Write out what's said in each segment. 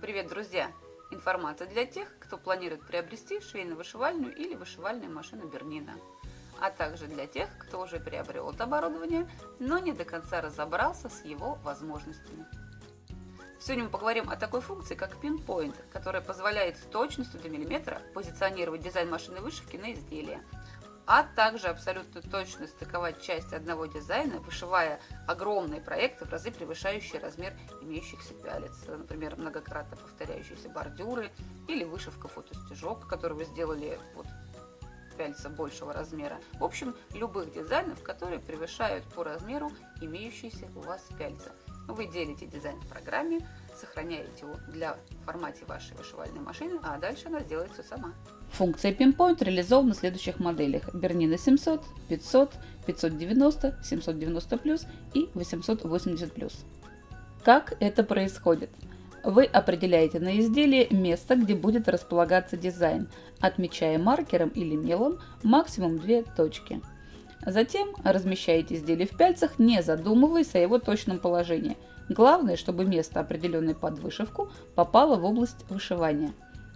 Привет, друзья! Информация для тех, кто планирует приобрести швейно-вышивальную или вышивальную машину Бернина, а также для тех, кто уже приобрел это оборудование, но не до конца разобрался с его возможностями. Сегодня мы поговорим о такой функции, как Pinpoint, которая позволяет с точностью до миллиметра позиционировать дизайн машины вышивки на изделие, а также абсолютно точно стыковать части одного дизайна, вышивая огромные проекты в разы превышающие размер имеющихся пялец. Например, многократно повторяющиеся бордюры или вышивка фотостежок, который вы сделали вот пяльца большего размера. В общем, любых дизайнов, которые превышают по размеру имеющиеся у вас пяльца. Вы делите дизайн в программе, сохраняете его для формате вашей вышивальной машины, а дальше она сделает все сама. Функция Pinpoint реализована в следующих моделях Bernina 700, 500, 590, 790 и 880 Как это происходит? Вы определяете на изделии место, где будет располагаться дизайн, отмечая маркером или мелом максимум две точки. Затем размещаете изделие в пяльцах, не задумываясь о его точном положении. Главное, чтобы место, определенное под вышивку, попало в область вышивания.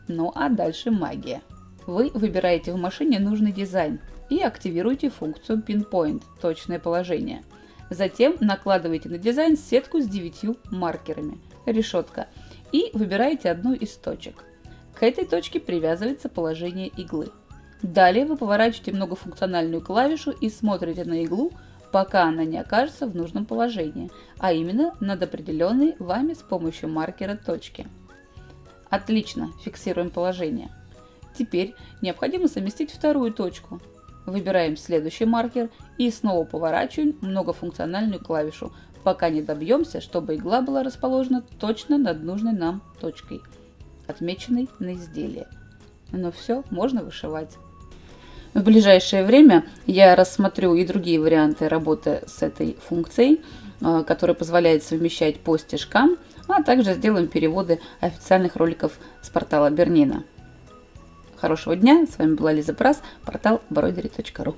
Ну а дальше магия. Вы выбираете в машине нужный дизайн и активируете функцию Pinpoint – точное положение. Затем накладываете на дизайн сетку с 9 маркерами – решетка и выбираете одну из точек. К этой точке привязывается положение иглы. Далее вы поворачиваете многофункциональную клавишу и смотрите на иглу, пока она не окажется в нужном положении, а именно над определенной вами с помощью маркера точки. Отлично, фиксируем положение. Теперь необходимо совместить вторую точку. Выбираем следующий маркер и снова поворачиваем многофункциональную клавишу, пока не добьемся, чтобы игла была расположена точно над нужной нам точкой, отмеченной на изделии. Но все, можно вышивать. В ближайшее время я рассмотрю и другие варианты работы с этой функцией, а, которая позволяет совмещать по стежкам, а также сделаем переводы официальных роликов с портала Бернина. Хорошего дня, с вами была Лиза Прас, портал бродери.ру.